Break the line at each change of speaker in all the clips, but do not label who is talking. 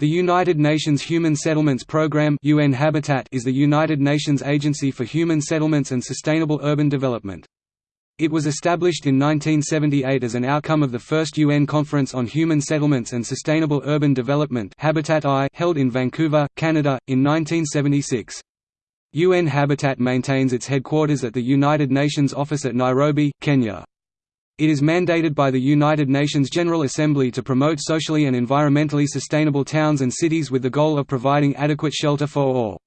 The United Nations Human Settlements Programme UN Habitat is the United Nations Agency for Human Settlements and Sustainable Urban Development. It was established in 1978 as an outcome of the first UN Conference on Human Settlements and Sustainable Urban Development Habitat I held in Vancouver, Canada, in 1976. UN Habitat maintains its headquarters at the United Nations Office at Nairobi, Kenya. It is mandated by the United Nations General Assembly to promote socially and environmentally sustainable towns and cities with the goal of providing adequate shelter for all.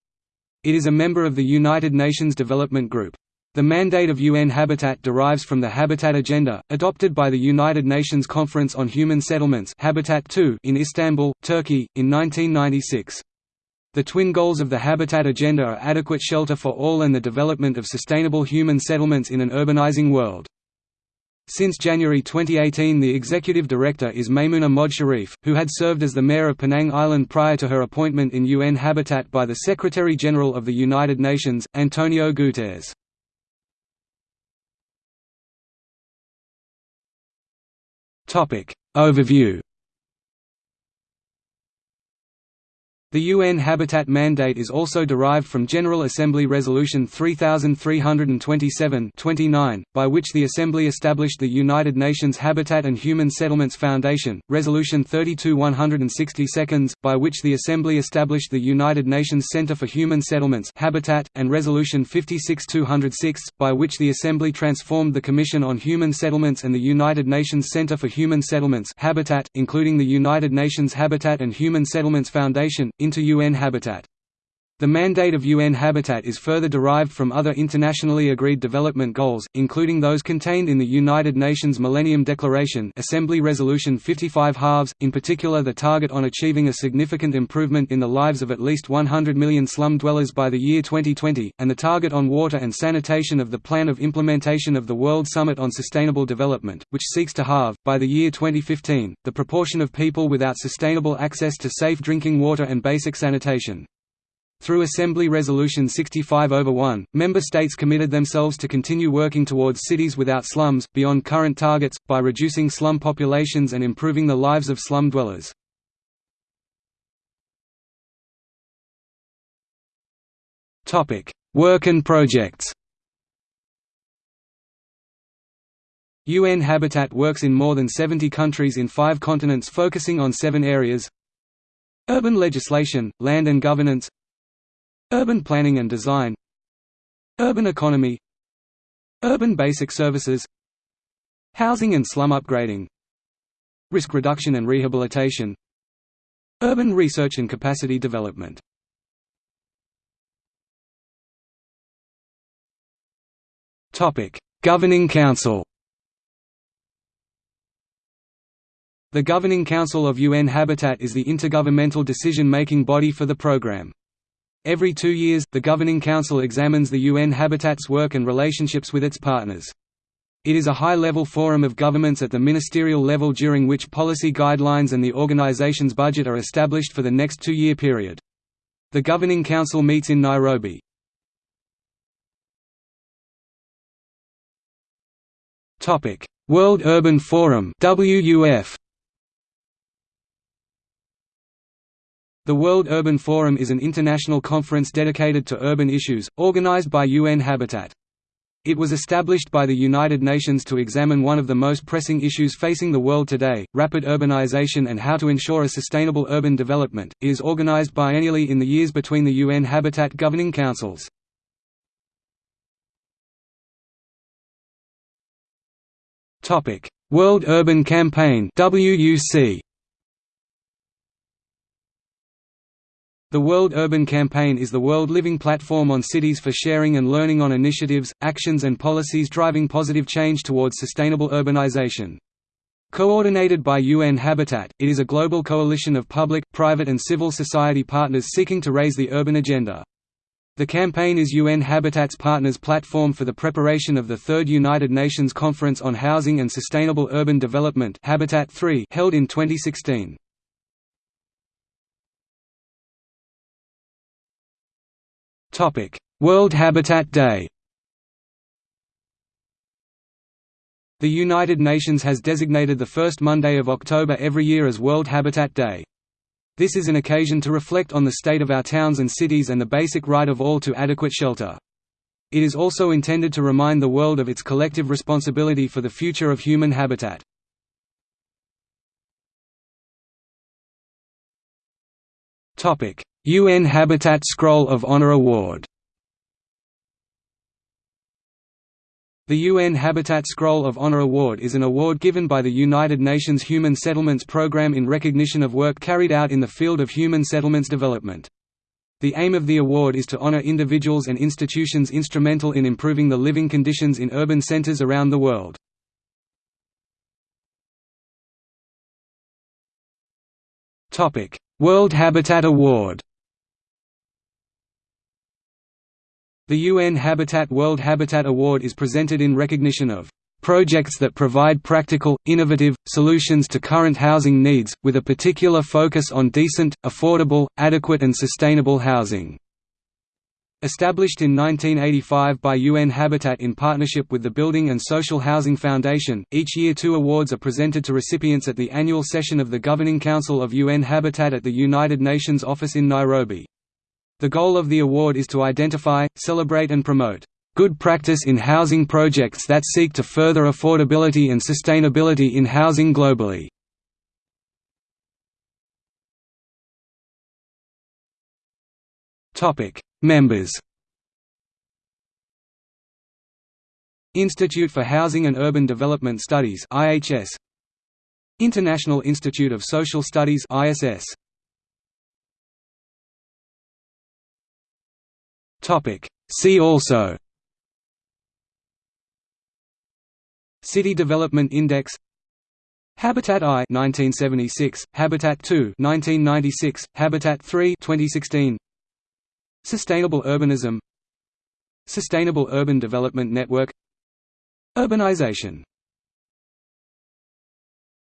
It is a member of the United Nations Development Group. The mandate of UN Habitat derives from the Habitat Agenda, adopted by the United Nations Conference on Human Settlements Habitat II in Istanbul, Turkey, in 1996. The twin goals of the Habitat Agenda are adequate shelter for all and the development of sustainable human settlements in an urbanizing world. Since January 2018 the executive director is Maimunah Mohd Sharif, who had served as the mayor of Penang Island prior to her appointment in UN Habitat by the Secretary-General of the United Nations, Antonio Guterres. Overview The UN Habitat Mandate is also derived from General Assembly Resolution 3327-29, by which the Assembly established the United Nations Habitat and Human Settlements Foundation, Resolution 32-162, by which the Assembly established the United Nations Centre for Human Settlements Habitat, and Resolution 56-206, by which the Assembly transformed the Commission on Human Settlements and the United Nations Centre for Human Settlements Habitat, including the United Nations Habitat and Human Settlements Foundation, into UN Habitat. The mandate of UN Habitat is further derived from other internationally agreed development goals, including those contained in the United Nations Millennium Declaration Assembly Resolution 55 halves, in particular the target on achieving a significant improvement in the lives of at least 100 million slum dwellers by the year 2020, and the target on water and sanitation of the Plan of Implementation of the World Summit on Sustainable Development, which seeks to halve, by the year 2015, the proportion of people without sustainable access to safe drinking water and basic sanitation. Through Assembly Resolution 65 over 1, member states committed themselves to continue working towards cities without slums, beyond current targets, by reducing slum populations and improving the lives of slum dwellers. Work and projects UN Habitat works in more than 70 countries in five continents focusing on seven areas. Urban legislation, land and governance Urban planning and design. Urban economy. Urban basic services. Housing and slum upgrading. Risk reduction and rehabilitation. Urban research and capacity development. Governing Council. The Governing Council of UN Habitat is the intergovernmental decision-making body for the program. Every two years, the Governing Council examines the UN Habitat's work and relationships with its partners. It is a high-level forum of governments at the ministerial level during which policy guidelines and the organization's budget are established for the next two-year period. The Governing Council meets in Nairobi. World Urban Forum WUF The World Urban Forum is an international conference dedicated to urban issues, organized by UN Habitat. It was established by the United Nations to examine one of the most pressing issues facing the world today, rapid urbanization and how to ensure a sustainable urban development. It is organized biennially in the years between the UN Habitat governing councils. Topic: World Urban Campaign (WUC). The World Urban Campaign is the world living platform on cities for sharing and learning on initiatives, actions and policies driving positive change towards sustainable urbanization. Coordinated by UN Habitat, it is a global coalition of public, private and civil society partners seeking to raise the urban agenda. The campaign is UN Habitat's partners' platform for the preparation of the Third United Nations Conference on Housing and Sustainable Urban Development Habitat 3 held in 2016. Topic: World Habitat Day. The United Nations has designated the first Monday of October every year as World Habitat Day. This is an occasion to reflect on the state of our towns and cities and the basic right of all to adequate shelter. It is also intended to remind the world of its collective responsibility for the future of human habitat. UN Habitat Scroll of Honor Award The UN Habitat Scroll of Honor Award is an award given by the United Nations Human Settlements Programme in recognition of work carried out in the field of human settlements development. The aim of the award is to honor individuals and institutions instrumental in improving the living conditions in urban centers around the world. World Habitat Award The UN Habitat World Habitat Award is presented in recognition of projects that provide practical, innovative, solutions to current housing needs, with a particular focus on decent, affordable, adequate and sustainable housing. Established in 1985 by UN Habitat in partnership with the Building and Social Housing Foundation, each year two awards are presented to recipients at the annual session of the Governing Council of UN Habitat at the United Nations office in Nairobi. The goal of the award is to identify, celebrate and promote good practice in housing projects that seek to further affordability and sustainability in housing globally. Members Institute for Housing and Urban Development Studies IHS International Institute of Social Studies ISS Topic. See also City Development Index Habitat I 1976, Habitat II 1996, Habitat III 2016 Sustainable urbanism Sustainable Urban Development Network Urbanization